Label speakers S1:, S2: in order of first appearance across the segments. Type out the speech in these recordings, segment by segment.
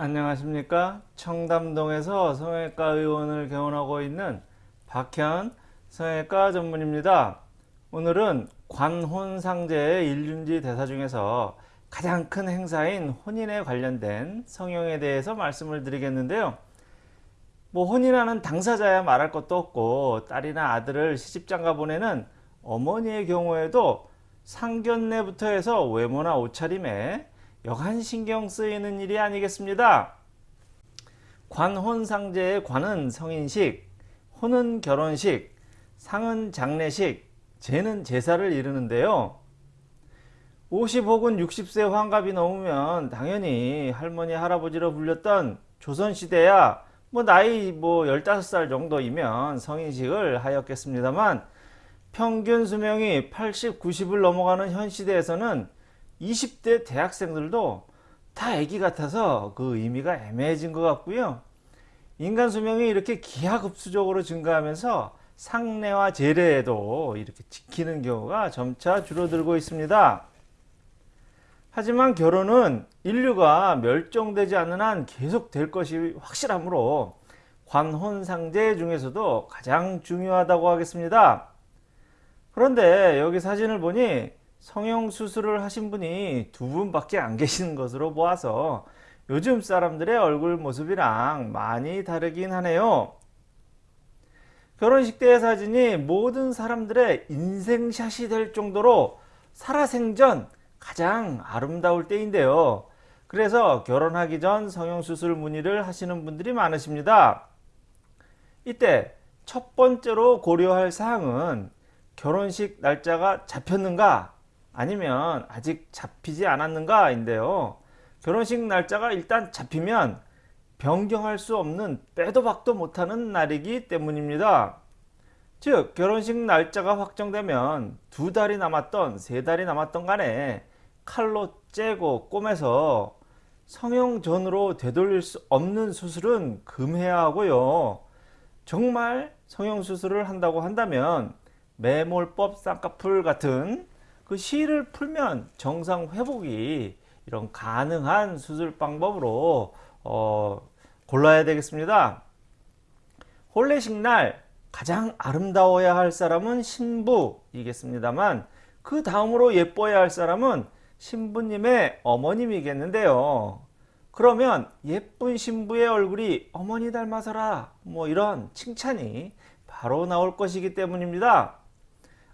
S1: 안녕하십니까? 청담동에서 성형외과 의원을 개원하고 있는 박현 성형외과 전문입니다. 오늘은 관혼상제의 일륜지 대사 중에서 가장 큰 행사인 혼인에 관련된 성형에 대해서 말씀을 드리겠는데요. 뭐 혼인하는 당사자야 말할 것도 없고 딸이나 아들을 시집장가 보내는 어머니의 경우에도 상견례부터 해서 외모나 옷차림에 여간 신경 쓰이는 일이 아니겠습니다. 관혼상제의 관은 성인식, 혼은 결혼식, 상은 장례식, 제는 제사를 이루는데요. 50 혹은 60세 환갑이 넘으면 당연히 할머니 할아버지로 불렸던 조선시대야 뭐 나이 뭐 15살 정도이면 성인식을 하였겠습니다만 평균 수명이 80, 90을 넘어가는 현 시대에서는 20대 대학생들도 다 애기 같아서 그 의미가 애매해진 것 같고요. 인간 수명이 이렇게 기하급수적으로 증가하면서 상례와 제례에도 이렇게 지키는 경우가 점차 줄어들고 있습니다. 하지만 결혼은 인류가 멸종되지 않는 한 계속 될 것이 확실하므로 관혼상제 중에서도 가장 중요하다고 하겠습니다. 그런데 여기 사진을 보니 성형수술을 하신 분이 두 분밖에 안 계시는 것으로 보아서 요즘 사람들의 얼굴 모습이랑 많이 다르긴 하네요. 결혼식 때 사진이 모든 사람들의 인생샷이 될 정도로 살아생전 가장 아름다울 때인데요. 그래서 결혼하기 전 성형수술 문의를 하시는 분들이 많으십니다. 이때 첫 번째로 고려할 사항은 결혼식 날짜가 잡혔는가 아니면 아직 잡히지 않았는가 인데요. 결혼식 날짜가 일단 잡히면 변경할 수 없는 빼도 박도 못하는 날이기 때문입니다. 즉 결혼식 날짜가 확정되면 두 달이 남았던 세 달이 남았던 간에 칼로 째고 꼬매서 성형 전으로 되돌릴 수 없는 수술은 금해야 하고요. 정말 성형 수술을 한다고 한다면 매몰법 쌍꺼풀 같은 그 시를 풀면 정상 회복이 이런 가능한 수술 방법으로 어, 골라야 되겠습니다. 혼례식 날 가장 아름다워야 할 사람은 신부이겠습니다만 그 다음으로 예뻐야 할 사람은 신부님의 어머님이겠는데요. 그러면 예쁜 신부의 얼굴이 어머니 닮아서라 뭐 이런 칭찬이 바로 나올 것이기 때문입니다.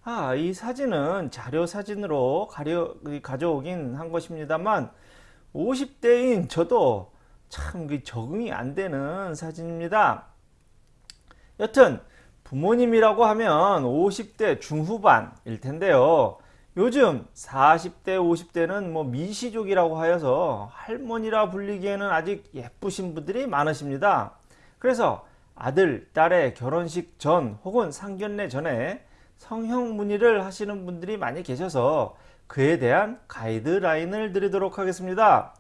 S1: 아, 이 사진은 자료 사진으로 가려, 가져오긴 한 것입니다만 50대인 저도 참 적응이 안 되는 사진입니다. 여튼 부모님이라고 하면 50대 중후반일 텐데요. 요즘 40대 50대는 뭐 미시족이라고 하여서 할머니라 불리기에는 아직 예쁘신 분들이 많으십니다. 그래서 아들, 딸의 결혼식 전 혹은 상견례 전에 성형 문의를 하시는 분들이 많이 계셔서 그에 대한 가이드라인을 드리도록 하겠습니다.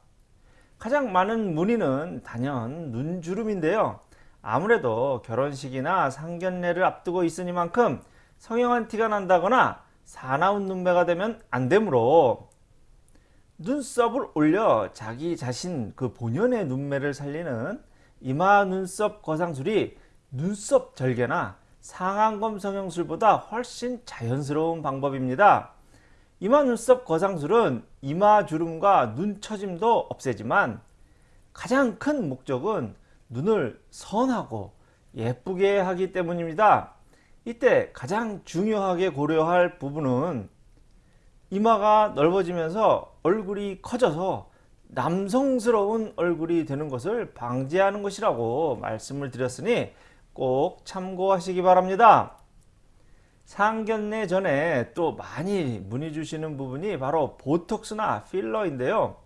S1: 가장 많은 문의는 단연 눈주름인데요. 아무래도 결혼식이나 상견례를 앞두고 있으니만큼 성형한 티가 난다거나 사나운 눈매가 되면 안 되므로 눈썹을 올려 자기 자신 그 본연의 눈매를 살리는 이마 눈썹 거상술이 눈썹 절개나 상안검 성형술보다 훨씬 자연스러운 방법입니다. 이마 눈썹 거상술은 이마 주름과 눈 처짐도 없애지만 가장 큰 목적은 눈을 선하고 예쁘게 하기 때문입니다. 이때 가장 중요하게 고려할 부분은 이마가 넓어지면서 얼굴이 커져서 남성스러운 얼굴이 되는 것을 방지하는 것이라고 말씀을 드렸으니 꼭 참고하시기 바랍니다. 상견례 전에 또 많이 문의 주시는 부분이 바로 보톡스나 필러인데요.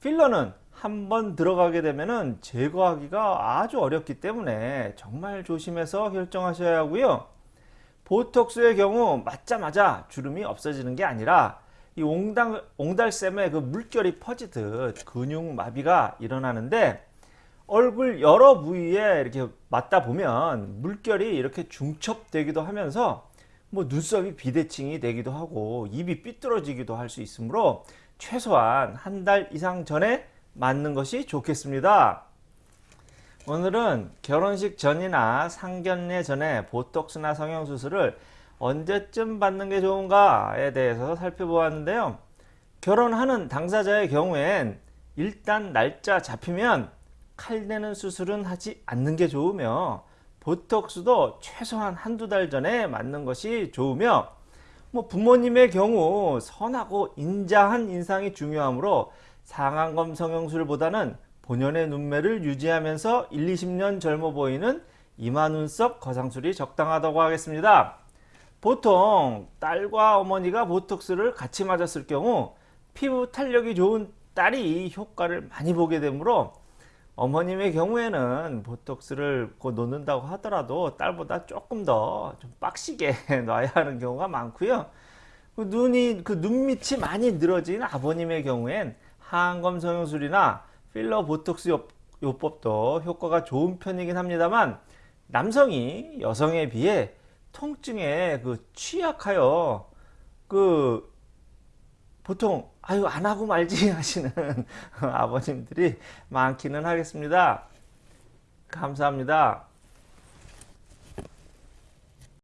S1: 필러는 한번 들어가게 되면 제거하기가 아주 어렵기 때문에 정말 조심해서 결정하셔야 하고요. 보톡스의 경우 맞자마자 주름이 없어지는 게 아니라 이 옹달, 옹달샘에 그 물결이 퍼지듯 근육 마비가 일어나는데 얼굴 여러 부위에 이렇게 맞다 보면 물결이 이렇게 중첩되기도 하면서 뭐 눈썹이 비대칭이 되기도 하고 입이 삐뚤어지기도 할 수 있으므로 최소한 한 달 이상 전에 맞는 것이 좋겠습니다. 오늘은 결혼식 전이나 상견례 전에 보톡스나 성형수술을 언제쯤 받는 게 좋은가에 대해서 살펴보았는데요. 결혼하는 당사자의 경우엔 일단 날짜 잡히면 칼내는 수술은 하지 않는 게 좋으며 보톡스도 최소한 한두 달 전에 맞는 것이 좋으며 뭐 부모님의 경우 선하고 인자한 인상이 중요하므로 상안검 성형술보다는 본연의 눈매를 유지하면서 1, 20년 젊어 보이는 이마 눈썹 거상술이 적당하다고 하겠습니다. 보통 딸과 어머니가 보톡스를 같이 맞았을 경우 피부 탄력이 좋은 딸이 효과를 많이 보게 되므로 어머님의 경우에는 보톡스를 곧 놓는다고 하더라도 딸보다 조금 더 좀 빡시게 놔야 하는 경우가 많고요. 그 눈이 그 눈밑이 많이 늘어진 아버님의 경우엔 하안검 성형술이나 필러 보톡스 요, 요법도 효과가 좋은 편이긴 합니다만 남성이 여성에 비해 통증에 그 취약하여 그 보통 아유 안 하고 말지 하시는 아버님들이 많기는 하겠습니다. 감사합니다.